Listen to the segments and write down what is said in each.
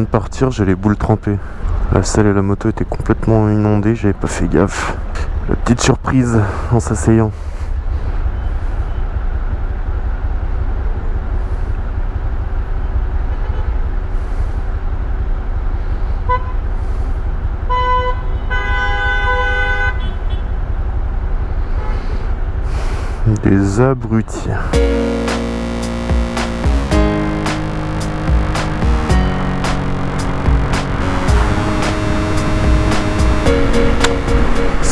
de partir, j'ai les boules trempées. La selle et la moto étaient complètement inondées, j'avais pas fait gaffe. La petite surprise en s'asseyant. Des abrutis.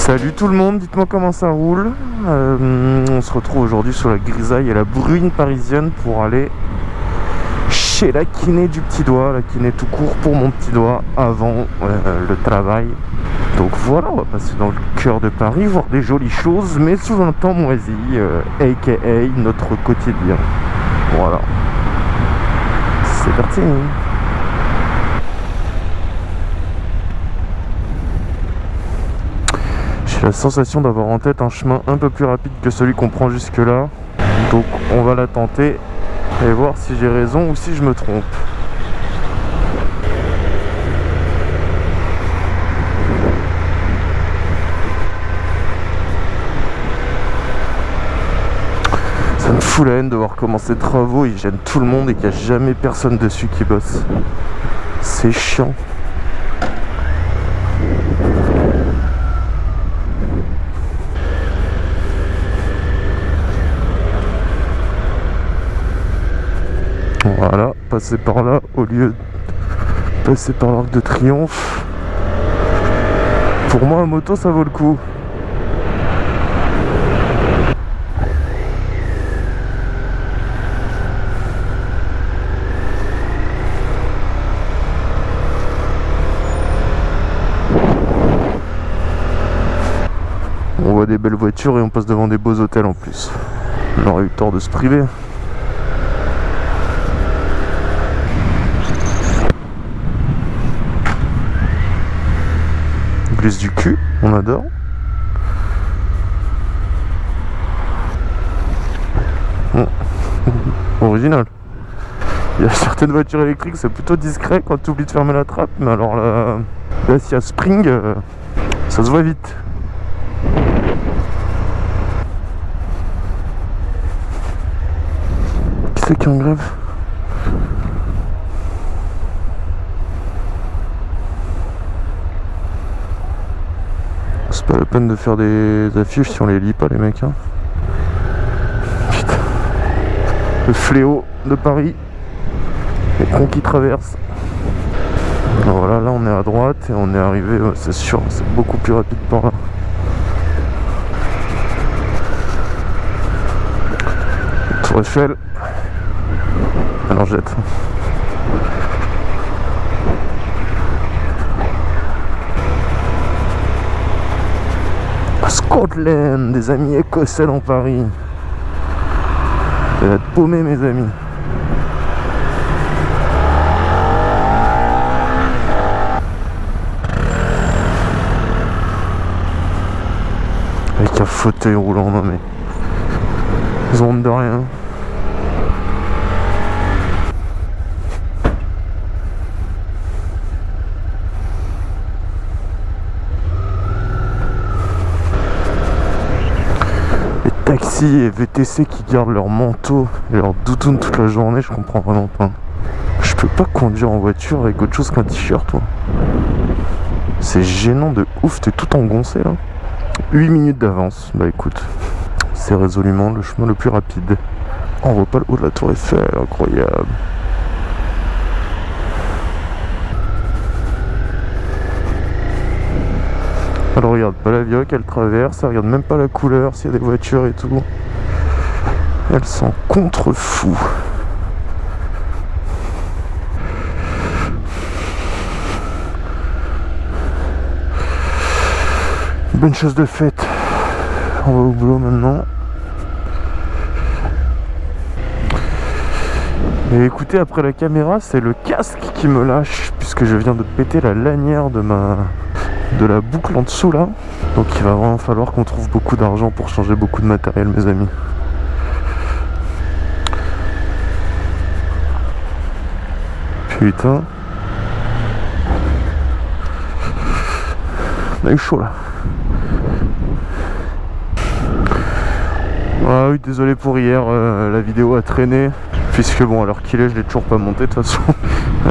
Salut tout le monde, dites-moi comment ça roule. Euh, on se retrouve aujourd'hui sur la grisaille et la bruine parisienne pour aller chez la kiné du petit doigt, la kiné tout court pour mon petit doigt avant euh, le travail. Donc voilà, on va passer dans le cœur de Paris, voir des jolies choses, mais sous un temps moisi, aka euh, notre quotidien. Voilà. C'est parti la sensation d'avoir en tête un chemin un peu plus rapide que celui qu'on prend jusque là. Donc on va la tenter et voir si j'ai raison ou si je me trompe. Ça me fout la haine de voir comment ces travaux ils gênent tout le monde et qu'il n'y a jamais personne dessus qui bosse. C'est chiant. Voilà, passer par là au lieu de passer par l'arc de triomphe. Pour moi, en moto, ça vaut le coup. On voit des belles voitures et on passe devant des beaux hôtels en plus. On aurait eu tort de se priver. Du cul, on adore. Original. Il y certaines voitures électriques, c'est plutôt discret quand tu oublies de fermer la trappe, mais alors là, là s'il y a Spring, euh, ça se voit vite. Qui c'est qui en grève? Pas la peine de faire des affiches si on les lit pas les mecs. Hein. Putain. Le fléau de Paris. Les cons qui traversent. voilà, là on est à droite et on est arrivé, c'est sûr, c'est beaucoup plus rapide par là. Tour Eiffel. Alors jette. Scotland, des amis écossais dans Paris. Ça va être paumé mes amis. Avec un fauteuil roulant, non mais... Ils ont de rien. Taxi et VTC qui gardent leur manteau et leur doudoune toute la journée, je comprends vraiment pas. Je peux pas conduire en voiture avec autre chose qu'un t-shirt, toi. C'est gênant de ouf, t'es tout engoncé là. 8 minutes d'avance, bah écoute, c'est résolument le chemin le plus rapide. On voit pas le haut de la tour Eiffel, incroyable. Elle regarde pas la vioque, elle traverse, elle regarde même pas la couleur, s'il y a des voitures et tout. Elle s'en contrefou. Bonne chose de faite. On va au boulot maintenant. Et écoutez, après la caméra, c'est le casque qui me lâche, puisque je viens de péter la lanière de ma de la boucle en dessous là. Donc il va vraiment falloir qu'on trouve beaucoup d'argent pour changer beaucoup de matériel mes amis. Putain. On a eu chaud là. Ah oui, désolé pour hier, euh, la vidéo a traîné. Puisque bon, alors qu'il est, je l'ai toujours pas monté de toute façon.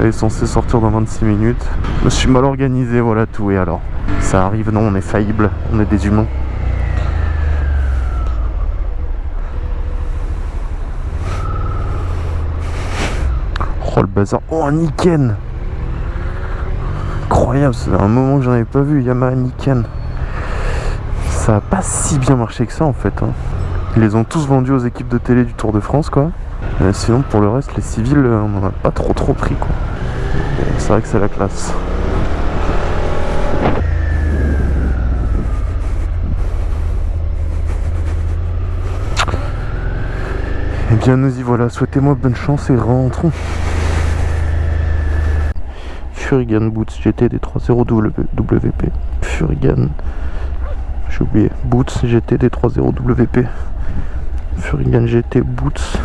Elle est sortir dans 26 minutes. Je suis mal organisé, voilà tout. Et alors? Ça arrive, non, on est faillible, on est des humains. Oh le bazar. Oh un Niken Incroyable, c'est un moment que j'en avais pas vu, Yamaha Niken. Ça a pas si bien marché que ça en fait. Hein. Ils les ont tous vendus aux équipes de télé du Tour de France quoi. Euh, sinon pour le reste les civils euh, on n'en a pas trop trop pris quoi. C'est vrai que c'est la classe. Eh bien nous y voilà, souhaitez-moi bonne chance et rentrons. Furigan Boots GT des 30 WP. Furigan. J'ai oublié. Boots GT des 30 WP. Furigan GT Boots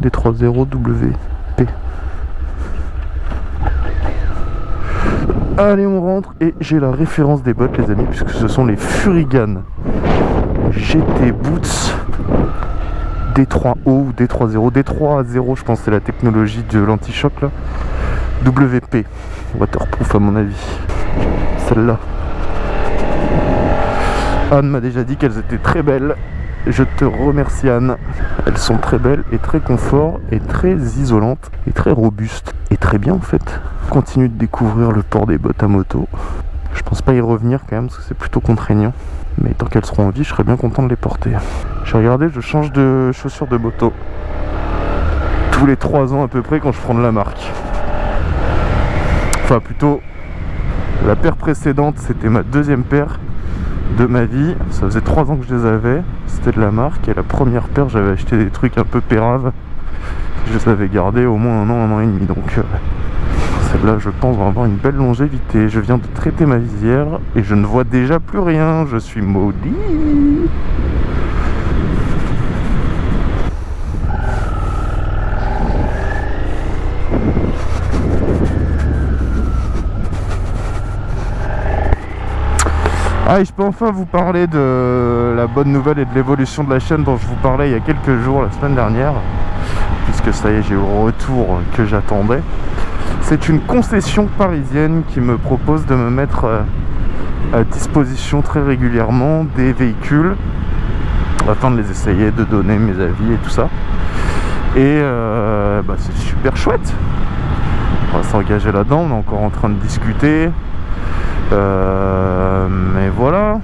des 30 WP. Allez on rentre. Et j'ai la référence des bottes les amis puisque ce sont les Furigan GT Boots. D3O ou D30 D3 je pense c'est la technologie de l'anti-choc là. WP waterproof à mon avis. Celle-là. Anne m'a déjà dit qu'elles étaient très belles je te remercie Anne. Elles sont très belles et très confort et très isolantes et très robustes. Et très bien en fait. Continue de découvrir le port des bottes à moto. Je pense pas y revenir quand même parce que c'est plutôt contraignant. Mais tant qu'elles seront en vie, je serais bien content de les porter. J'ai regardé, je change de chaussures de moto. Tous les 3 ans à peu près quand je prends de la marque. Enfin plutôt, la paire précédente c'était ma deuxième paire de ma vie. Ça faisait 3 ans que je les avais. C'était de la marque. Et la première paire, j'avais acheté des trucs un peu péraves. Je les avais gardés au moins un an, un an et demi. Donc euh, celle-là, je pense, va avoir une belle longévité. Je viens de traiter ma visière et je ne vois déjà plus rien. Je suis maudit. Ah et je peux enfin vous parler de la bonne nouvelle et de l'évolution de la chaîne dont je vous parlais il y a quelques jours, la semaine dernière. Puisque ça y est j'ai eu le retour que j'attendais. C'est une concession parisienne qui me propose de me mettre euh, à disposition très régulièrement des véhicules afin de les essayer, de donner mes avis et tout ça. Et euh, bah, c'est super chouette. On va s'engager là-dedans, on est encore en train de discuter. Euh, mais voilà,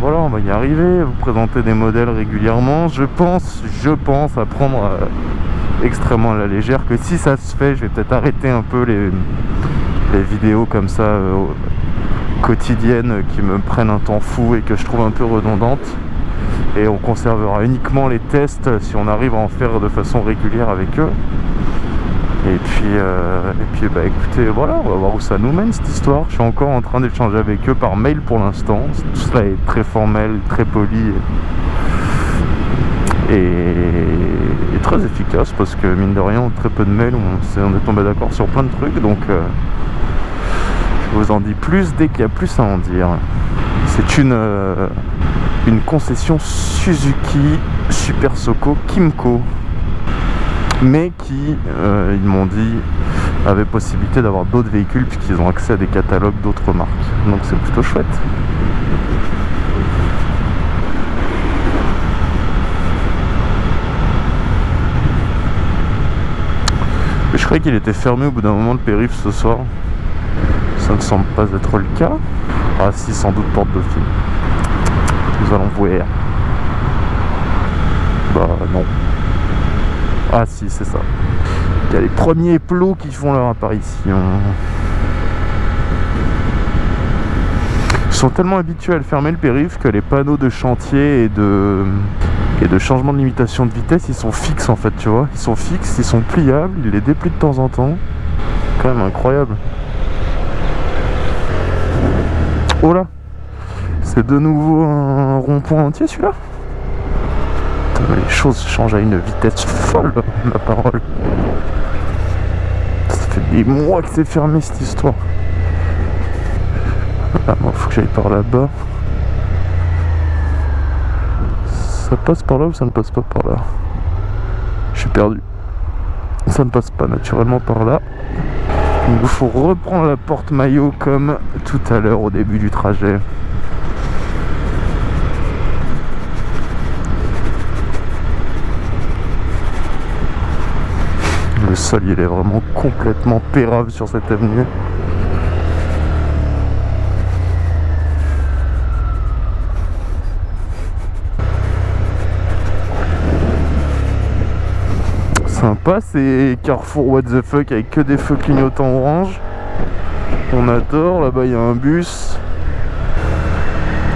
voilà, on va y arriver, vous présenter des modèles régulièrement. Je pense, je pense à prendre euh, extrêmement la légère que si ça se fait, je vais peut-être arrêter un peu les, les vidéos comme ça euh, quotidiennes qui me prennent un temps fou et que je trouve un peu redondantes. Et on conservera uniquement les tests si on arrive à en faire de façon régulière avec eux. Et puis, euh, et puis bah écoutez, voilà, on va voir où ça nous mène cette histoire. Je suis encore en train d'échanger avec eux par mail pour l'instant. Tout cela est très formel, très poli et, très efficace parce que mine de rien, très peu de mails, on, est tombé d'accord sur plein de trucs. Donc, euh, je vous en dis plus dès qu'il y a plus à en dire. C'est une, euh, une concession Suzuki Super Soko Kimco mais qui, euh, ils m'ont dit, avait possibilité d'avoir d'autres véhicules puisqu'ils ont accès à des catalogues d'autres marques. Donc c'est plutôt chouette. je croyais qu'il était fermé au bout d'un moment le périph' ce soir. Ça ne semble pas être le cas. Ah si, sans doute porte dauphine. Nous allons voir. Bah non. Ah si, c'est ça. Il y a les premiers plots qui font leur apparition. Ils sont tellement habitués à le fermer le périph' que les panneaux de chantier et de, et de changement de limitation de vitesse, ils sont fixes en fait, tu vois. Ils sont fixes, ils sont pliables, ils les déplient de temps en temps. Quand même incroyable. Oh là C'est de nouveau un rond-point entier celui-là? Les choses changent à une vitesse folle, ma parole. Ça fait des mois que c'est fermé cette histoire. Ah, moi, faut que j'aille par là-bas. Ça passe par là ou ça ne passe pas par là? Je suis perdu. Ça ne passe pas naturellement par là. Il faut reprendre la porte maillot comme tout à l'heure au début du trajet. Le sol il est vraiment complètement pérave sur cette avenue. sympa, c'est Carrefour What the fuck avec que des feux clignotants orange. On adore, là-bas il y a un bus.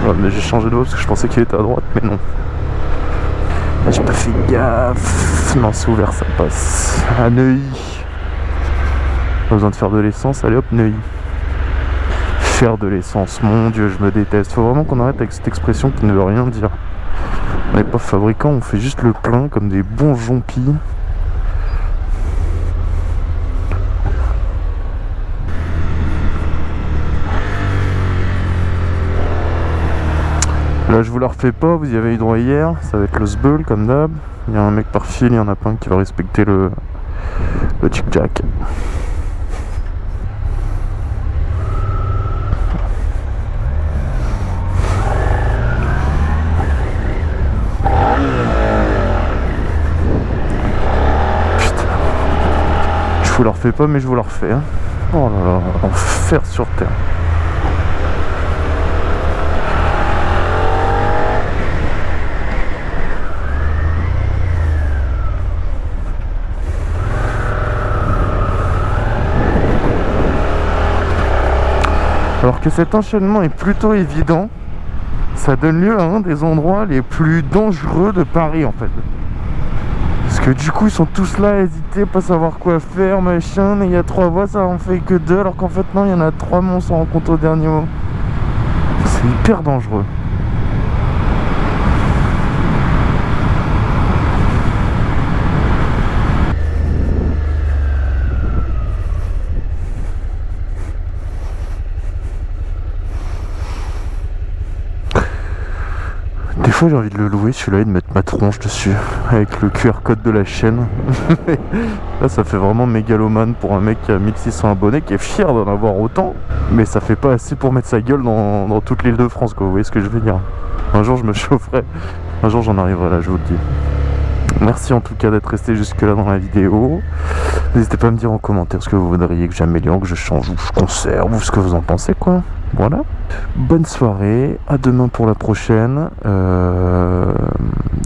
Ah, mais j'ai changé de voie parce que je pensais qu'il était à droite, mais non. J'ai pas fait gaffe. Non, ouvert, ça passe. À Neuilly. Pas besoin de faire de l'essence, allez hop, Neuilly. Faire de l'essence, mon dieu, je me déteste. Faut vraiment qu'on arrête avec cette expression qui ne veut rien dire. On n'est pas fabricant, on fait juste le plein comme des bons jompis. Là je vous la refais pas, vous y avez eu droit hier, ça va être le sbull comme d'hab. Il y a un mec par fil, il y en a pas un qui va respecter le, le chick jack. Putain. Je vous la refais pas mais je vous la refais. Hein. Oh là là, enfer sur terre. Alors que cet enchaînement est plutôt évident, ça donne lieu à un des endroits les plus dangereux de Paris en fait. Parce que du coup ils sont tous là à hésiter, pas savoir quoi faire, machin, mais il y a trois voies, ça en fait que deux, alors qu'en fait non, il y en a trois, mais on s'en rend au dernier mot. C'est hyper dangereux. Des fois j'ai envie de le louer celui-là et de mettre ma tronche dessus avec le QR code de la chaîne. Là ça fait vraiment mégalomane pour un mec qui a 1600 abonnés qui est fier d'en avoir autant mais ça fait pas assez pour mettre sa gueule dans, toute l'île de France quoi, vous voyez ce que je veux dire? Un jour je me chaufferai, un jour j'en arriverai là je vous le dis. Merci en tout cas d'être resté jusque là dans la vidéo. N'hésitez pas à me dire en commentaire ce que vous voudriez que j'améliore, que je change ou que je conserve ou ce que vous en pensez quoi. Voilà. Bonne soirée, à demain pour la prochaine. Euh,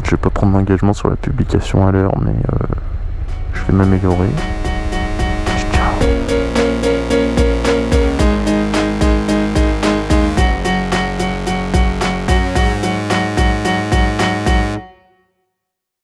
je vais pas prendre d'engagement sur la publication à l'heure, mais euh, je vais m'améliorer.